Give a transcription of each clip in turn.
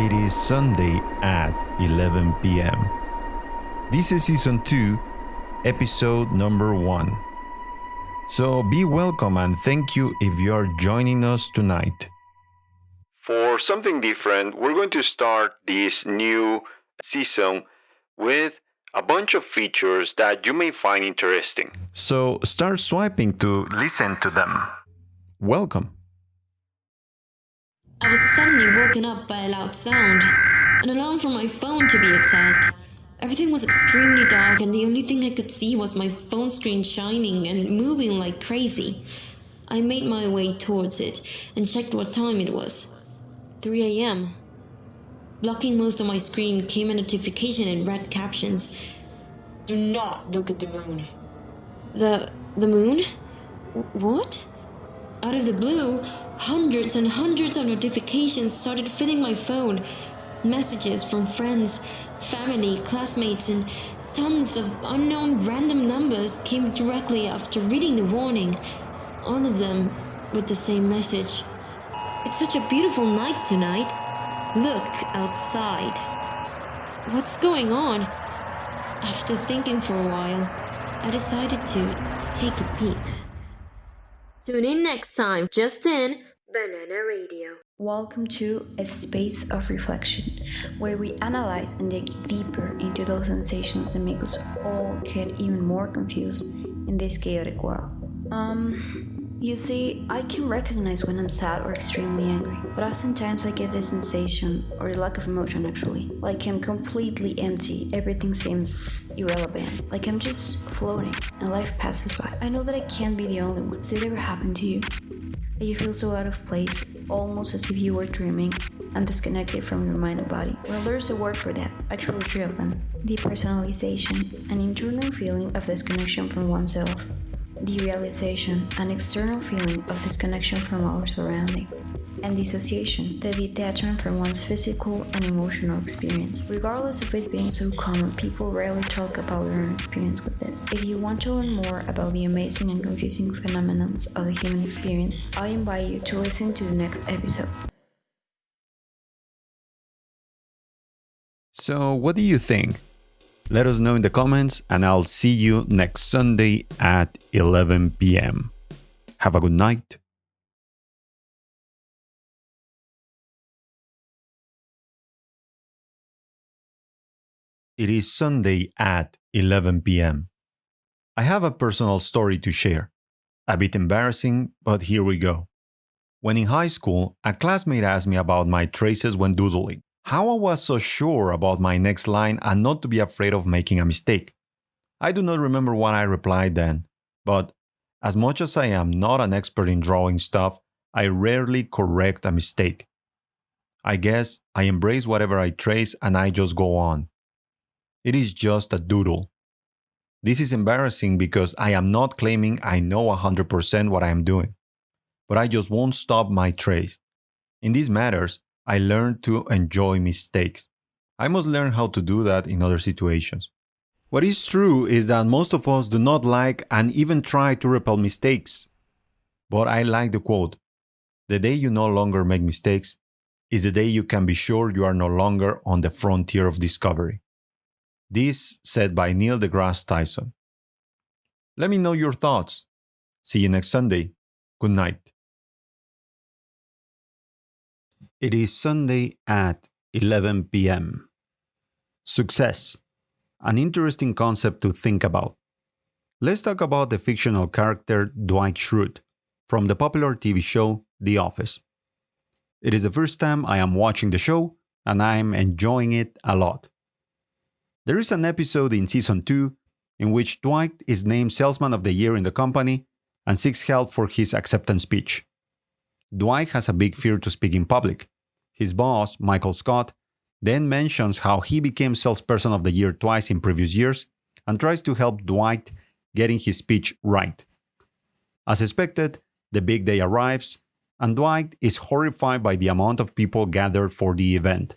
It is Sunday at 11 p.m. This is season 2, episode number 1. So be welcome and thank you if you are joining us tonight. For something different, we're going to start this new season with a bunch of features that you may find interesting. So start swiping to listen to them. Welcome. I was suddenly woken up by a loud sound. An alarm from my phone, to be exact. Everything was extremely dark, and the only thing I could see was my phone screen shining and moving like crazy. I made my way towards it and checked what time it was 3 a.m. Blocking most of my screen came a notification in red captions Do not look at the moon. The. the moon? What? Out of the blue, hundreds and hundreds of notifications started filling my phone. Messages from friends, family, classmates, and tons of unknown random numbers came directly after reading the warning. All of them with the same message. It's such a beautiful night tonight. Look outside. What's going on? After thinking for a while, I decided to take a peek. Tune in next time, just in Banana Radio. Welcome to a space of reflection where we analyze and dig deeper into those sensations that make us all get even more confused in this chaotic world. Um, you see, I can recognize when I'm sad or extremely angry, but oftentimes I get this sensation, or lack of emotion actually, like I'm completely empty, everything seems irrelevant, like I'm just floating, and life passes by. I know that I can't be the only one. Has it ever happened to you? You feel so out of place, almost as if you were dreaming, and disconnected from your mind and body. Well, there's a word for that, actually three of them. Depersonalization, an internal feeling of disconnection from oneself derealization, an external feeling of disconnection from our surroundings, and dissociation, the detachment from one's physical and emotional experience. Regardless of it being so common, people rarely talk about their own experience with this. If you want to learn more about the amazing and confusing phenomena of the human experience, I invite you to listen to the next episode. So, what do you think? Let us know in the comments, and I'll see you next Sunday at 11 p.m. Have a good night. It is Sunday at 11 p.m. I have a personal story to share. A bit embarrassing, but here we go. When in high school, a classmate asked me about my traces when doodling how I was so sure about my next line and not to be afraid of making a mistake. I do not remember what I replied then, but as much as I am not an expert in drawing stuff, I rarely correct a mistake. I guess I embrace whatever I trace and I just go on. It is just a doodle. This is embarrassing because I am not claiming I know 100% what I am doing, but I just won't stop my trace. In these matters, I learned to enjoy mistakes. I must learn how to do that in other situations. What is true is that most of us do not like and even try to repel mistakes. But I like the quote The day you no longer make mistakes is the day you can be sure you are no longer on the frontier of discovery. This said by Neil deGrasse Tyson. Let me know your thoughts. See you next Sunday. Good night. It is Sunday at 11 p.m. Success. An interesting concept to think about. Let's talk about the fictional character Dwight Schrute from the popular TV show The Office. It is the first time I am watching the show and I am enjoying it a lot. There is an episode in season 2 in which Dwight is named Salesman of the Year in the company and seeks help for his acceptance speech. Dwight has a big fear to speak in public. His boss, Michael Scott, then mentions how he became Salesperson of the Year twice in previous years and tries to help Dwight getting his speech right. As expected, the big day arrives, and Dwight is horrified by the amount of people gathered for the event.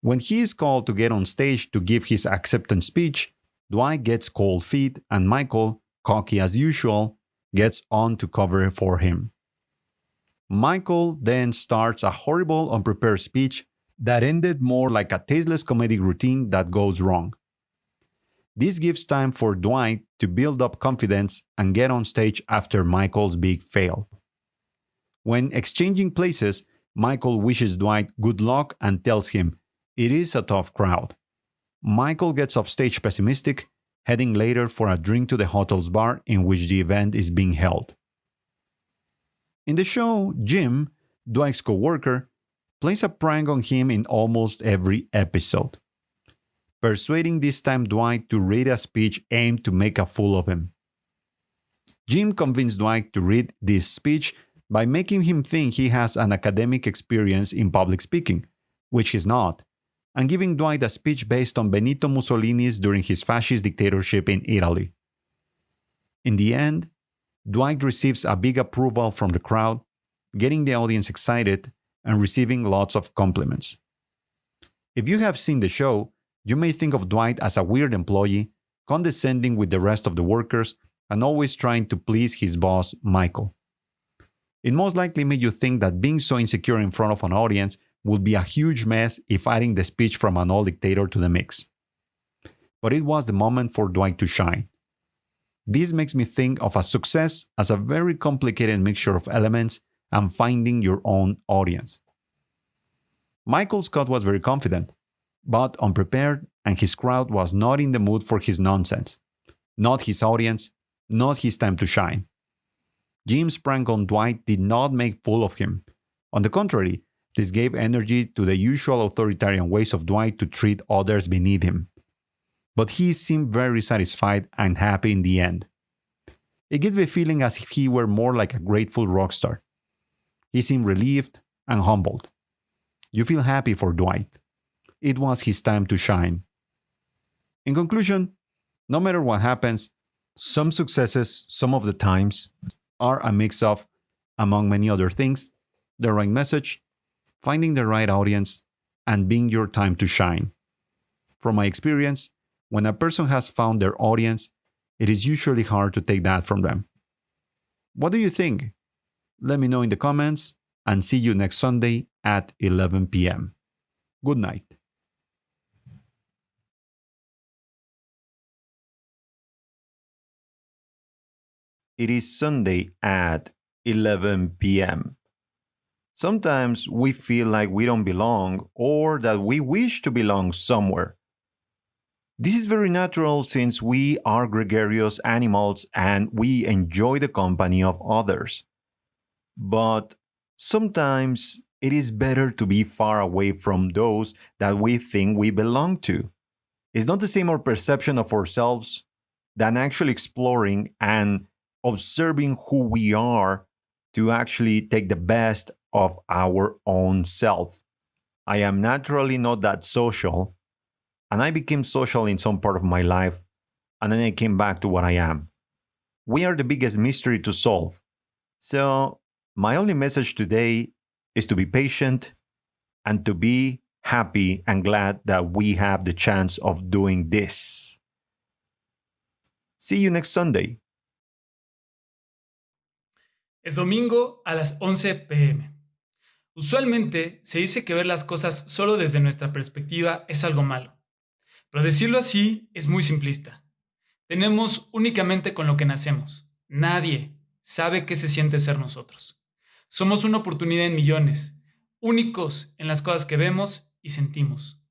When he is called to get on stage to give his acceptance speech, Dwight gets cold feet and Michael, cocky as usual, gets on to cover for him. Michael then starts a horrible, unprepared speech that ended more like a tasteless comedic routine that goes wrong. This gives time for Dwight to build up confidence and get on stage after Michael's big fail. When exchanging places, Michael wishes Dwight good luck and tells him it is a tough crowd. Michael gets off stage pessimistic, heading later for a drink to the hotel's bar in which the event is being held. In the show, Jim, Dwight's co worker, plays a prank on him in almost every episode, persuading this time Dwight to read a speech aimed to make a fool of him. Jim convinced Dwight to read this speech by making him think he has an academic experience in public speaking, which he's not, and giving Dwight a speech based on Benito Mussolini's during his fascist dictatorship in Italy. In the end, Dwight receives a big approval from the crowd, getting the audience excited and receiving lots of compliments. If you have seen the show, you may think of Dwight as a weird employee, condescending with the rest of the workers and always trying to please his boss, Michael. It most likely made you think that being so insecure in front of an audience would be a huge mess if adding the speech from an old dictator to the mix. But it was the moment for Dwight to shine. This makes me think of a success as a very complicated mixture of elements and finding your own audience. Michael Scott was very confident, but unprepared, and his crowd was not in the mood for his nonsense. Not his audience, not his time to shine. Jim's prank on Dwight did not make fool of him. On the contrary, this gave energy to the usual authoritarian ways of Dwight to treat others beneath him. But he seemed very satisfied and happy in the end. It gave a feeling as if he were more like a grateful rock star. He seemed relieved and humbled. You feel happy for Dwight. It was his time to shine. In conclusion, no matter what happens, some successes, some of the times, are a mix of, among many other things, the right message, finding the right audience, and being your time to shine. From my experience, when a person has found their audience, it is usually hard to take that from them. What do you think? Let me know in the comments and see you next Sunday at 11 p.m. Good night. It is Sunday at 11 p.m. Sometimes we feel like we don't belong or that we wish to belong somewhere. This is very natural since we are gregarious animals and we enjoy the company of others. But sometimes it is better to be far away from those that we think we belong to. It's not the same our perception of ourselves than actually exploring and observing who we are to actually take the best of our own self. I am naturally not that social, and I became social in some part of my life, and then I came back to what I am. We are the biggest mystery to solve. So, my only message today is to be patient and to be happy and glad that we have the chance of doing this. See you next Sunday. Es domingo a las 11 pm. Usualmente se dice que ver las cosas solo desde nuestra perspectiva es algo malo, pero decirlo así es muy simplista. Tenemos únicamente con lo que nacemos. Nadie sabe qué se siente ser nosotros. Somos una oportunidad en millones, únicos en las cosas que vemos y sentimos.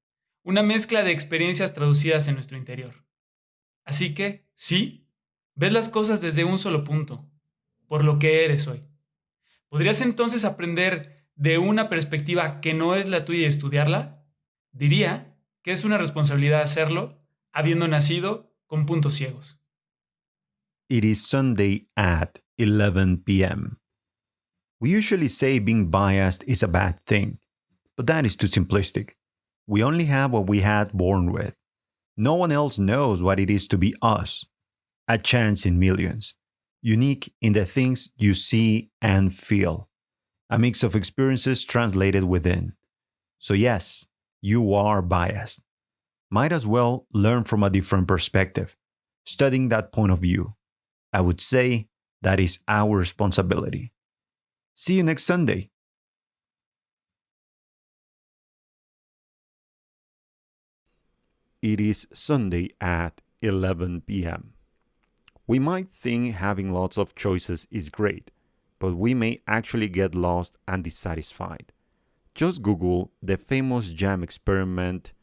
Una mezcla de experiencias traducidas en nuestro interior. Así que, sí, ves las cosas desde un solo punto, por lo que eres hoy. ¿Podrías entonces aprender de una perspectiva que no es la tuya y estudiarla, diría que es una responsabilidad hacerlo habiendo nacido con puntos ciegos. It is Sunday at 11 p.m. We usually say being biased is a bad thing, but that is too simplistic. We only have what we had born with. No one else knows what it is to be us. A chance in millions. Unique in the things you see and feel a mix of experiences translated within. So, yes, you are biased. Might as well learn from a different perspective, studying that point of view. I would say that is our responsibility. See you next Sunday. it is Sunday at 11 p.m. We might think having lots of choices is great, but we may actually get lost and dissatisfied. Just Google the famous jam experiment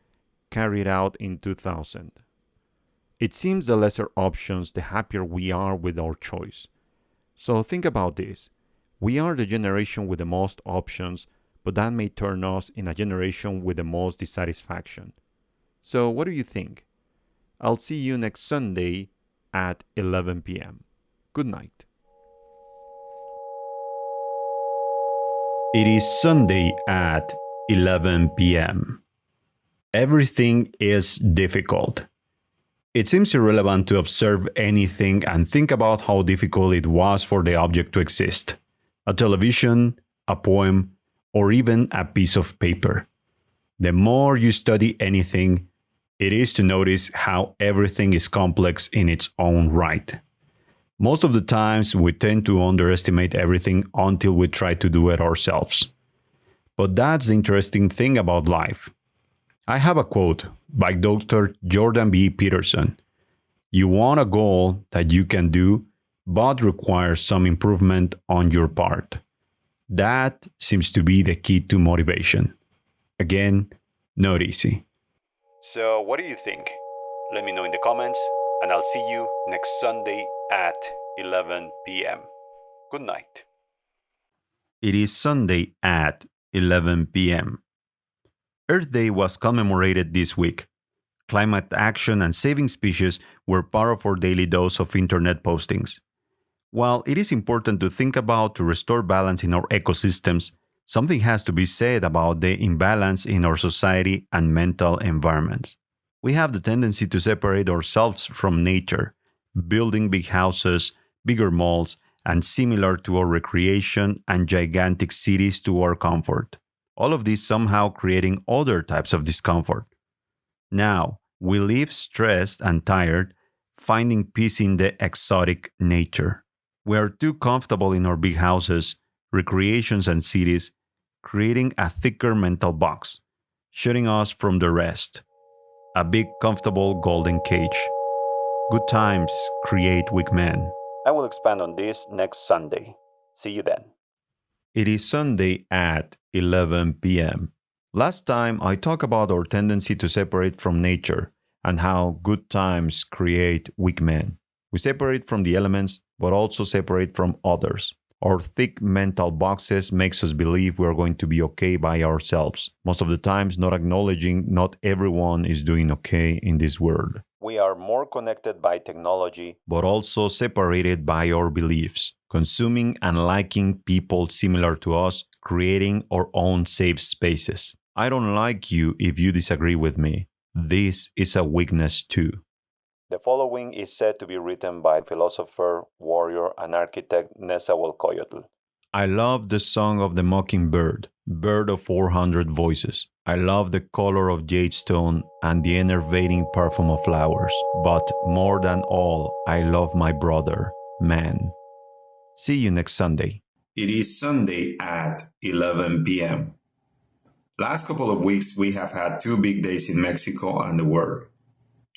carried out in 2000. It seems the lesser options, the happier we are with our choice. So think about this. We are the generation with the most options, but that may turn us in a generation with the most dissatisfaction. So, what do you think? I'll see you next Sunday at 11 p.m. Good night. It is Sunday at 11 p.m. Everything is difficult. It seems irrelevant to observe anything and think about how difficult it was for the object to exist a television, a poem, or even a piece of paper. The more you study anything, it is to notice how everything is complex in its own right. Most of the times, we tend to underestimate everything until we try to do it ourselves. But that's the interesting thing about life. I have a quote by Dr. Jordan B. Peterson You want a goal that you can do, but requires some improvement on your part. That seems to be the key to motivation. Again, not easy. So, what do you think? Let me know in the comments, and I'll see you next Sunday at 11 p.m. Good night. It is Sunday at 11 p.m. Earth Day was commemorated this week. Climate action and saving species were part of our daily dose of internet postings. While it is important to think about to restore balance in our ecosystems, something has to be said about the imbalance in our society and mental environments. We have the tendency to separate ourselves from nature, building big houses, bigger malls, and similar to our recreation and gigantic cities to our comfort. All of this somehow creating other types of discomfort. Now, we live stressed and tired, finding peace in the exotic nature. We are too comfortable in our big houses, recreations, and cities, creating a thicker mental box, shutting us from the rest. A big, comfortable golden cage. Good times create weak men. I will expand on this next Sunday. See you then. It is Sunday at 11 p.m. Last time I talked about our tendency to separate from nature and how good times create weak men. We separate from the elements, but also separate from others. Our thick mental boxes makes us believe we are going to be okay by ourselves. Most of the times not acknowledging not everyone is doing okay in this world. We are more connected by technology, but also separated by our beliefs, consuming and liking people similar to us, creating our own safe spaces. I don't like you if you disagree with me. This is a weakness too. The following is said to be written by philosopher, warrior, and architect Nezahualcóyotl. I love the song of the mockingbird, bird of 400 voices. I love the color of jade stone and the enervating perfume of flowers. But more than all, I love my brother, man. See you next Sunday. It is Sunday at 11 p.m. Last couple of weeks, we have had two big days in Mexico and the world.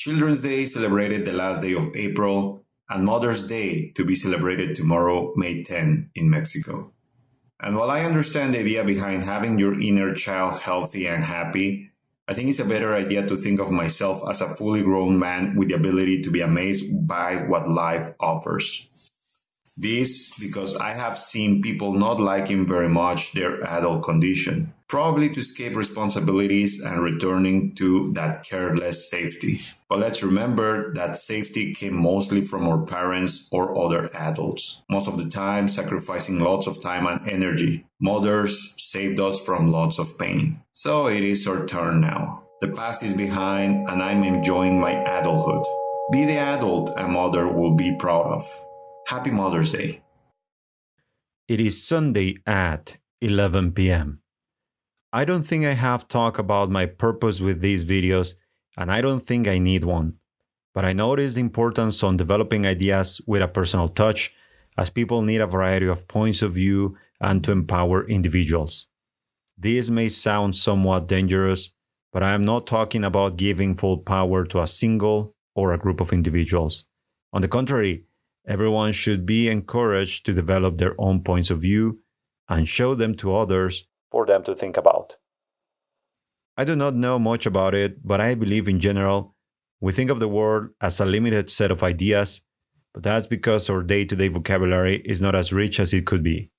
Children's Day celebrated the last day of April, and Mother's Day to be celebrated tomorrow, May 10, in Mexico. And while I understand the idea behind having your inner child healthy and happy, I think it's a better idea to think of myself as a fully grown man with the ability to be amazed by what life offers. This because I have seen people not liking very much their adult condition, probably to escape responsibilities and returning to that careless safety. But let's remember that safety came mostly from our parents or other adults, most of the time sacrificing lots of time and energy. Mothers saved us from lots of pain. So it is our turn now. The past is behind and I'm enjoying my adulthood. Be the adult a mother will be proud of. Happy Mother's Day. It is Sunday at 11 p.m. I don't think I have talked about my purpose with these videos, and I don't think I need one. But I notice the importance on developing ideas with a personal touch, as people need a variety of points of view and to empower individuals. This may sound somewhat dangerous, but I am not talking about giving full power to a single or a group of individuals. On the contrary, everyone should be encouraged to develop their own points of view and show them to others for them to think about. I do not know much about it, but I believe in general, we think of the world as a limited set of ideas, but that's because our day to day vocabulary is not as rich as it could be.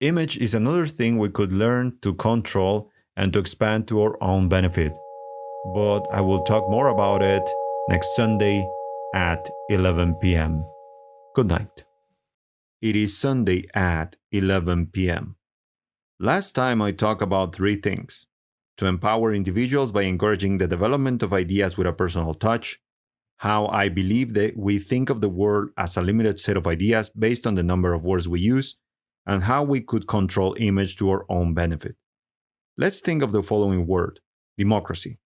Image is another thing we could learn to control and to expand to our own benefit. But I will talk more about it next Sunday at 11 p.m. Good night. It is Sunday at 11 p.m. Last time I talked about three things to empower individuals by encouraging the development of ideas with a personal touch, how I believe that we think of the world as a limited set of ideas based on the number of words we use, and how we could control image to our own benefit. Let's think of the following word democracy.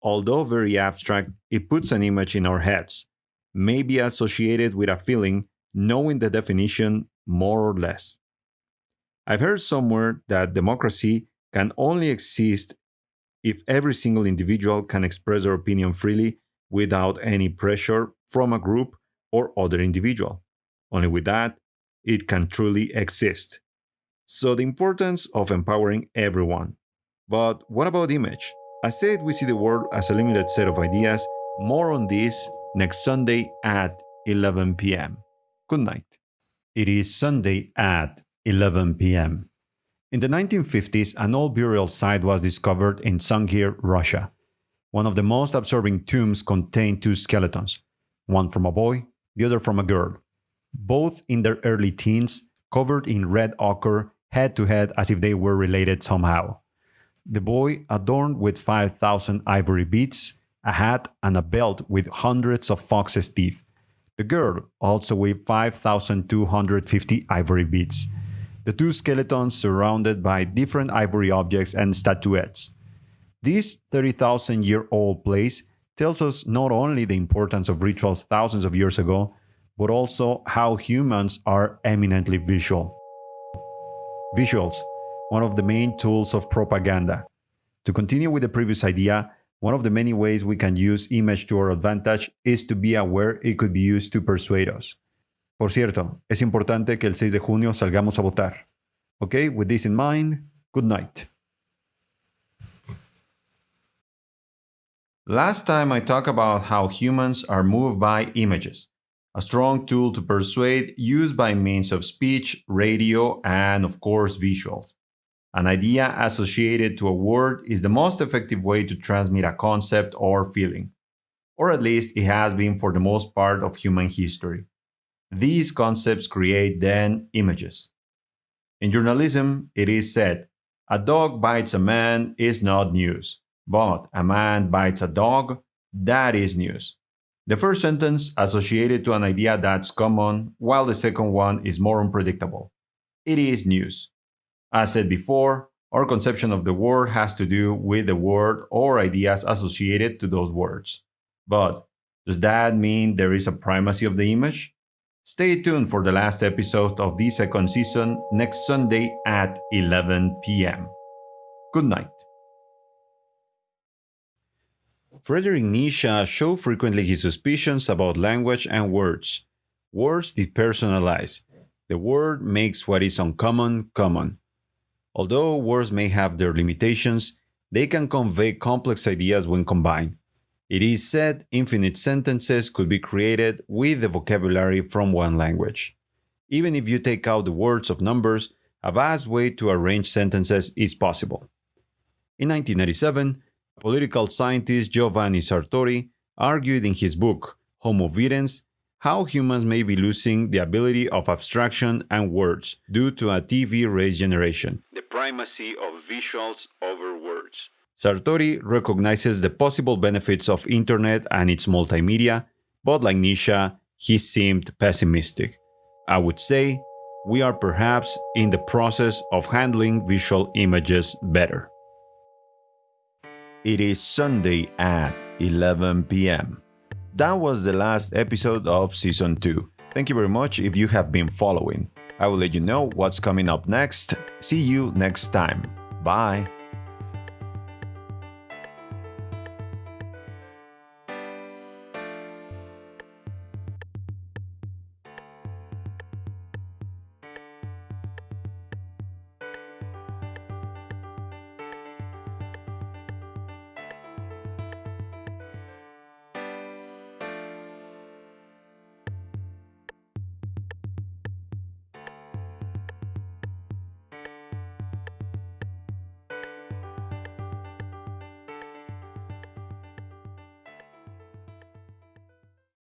Although very abstract, it puts an image in our heads, may be associated with a feeling, knowing the definition more or less. I've heard somewhere that democracy can only exist if every single individual can express their opinion freely without any pressure from a group or other individual. Only with that, it can truly exist. So, the importance of empowering everyone. But what about image? I said we see the world as a limited set of ideas. More on this next Sunday at 11 p.m. Good night. It is Sunday at 11 p.m. In the 1950s, an old burial site was discovered in Sungir, Russia. One of the most absorbing tombs contained two skeletons, one from a boy, the other from a girl both in their early teens, covered in red ochre, head to head as if they were related somehow. The boy adorned with 5,000 ivory beads, a hat, and a belt with hundreds of fox's teeth. The girl also with 5,250 ivory beads. The two skeletons surrounded by different ivory objects and statuettes. This 30,000 year old place tells us not only the importance of rituals thousands of years ago, but also how humans are eminently visual. Visuals, one of the main tools of propaganda. To continue with the previous idea, one of the many ways we can use image to our advantage is to be aware it could be used to persuade us. Por cierto, es importante que el 6 de junio salgamos a votar. Okay, with this in mind, good night. Last time I talked about how humans are moved by images a strong tool to persuade used by means of speech, radio, and of course visuals. An idea associated to a word is the most effective way to transmit a concept or feeling, or at least it has been for the most part of human history. These concepts create then images. In journalism, it is said, a dog bites a man is not news, but a man bites a dog, that is news. The first sentence associated to an idea that's common, while the second one is more unpredictable. It is news. As said before, our conception of the word has to do with the word or ideas associated to those words. But does that mean there is a primacy of the image? Stay tuned for the last episode of the second season next Sunday at 11 p.m. Good night. Frederick Nietzsche showed frequently his suspicions about language and words. Words depersonalize. The word makes what is uncommon common. Although words may have their limitations, they can convey complex ideas when combined. It is said infinite sentences could be created with the vocabulary from one language. Even if you take out the words of numbers, a vast way to arrange sentences is possible. In 1997, political scientist Giovanni Sartori argued in his book Homo Videns how humans may be losing the ability of abstraction and words due to a TV race generation. The primacy of visuals over words. Sartori recognizes the possible benefits of internet and its multimedia, but like Nietzsche, he seemed pessimistic. I would say we are perhaps in the process of handling visual images better. It is Sunday at 11 p.m. That was the last episode of Season 2. Thank you very much if you have been following. I will let you know what's coming up next. See you next time. Bye.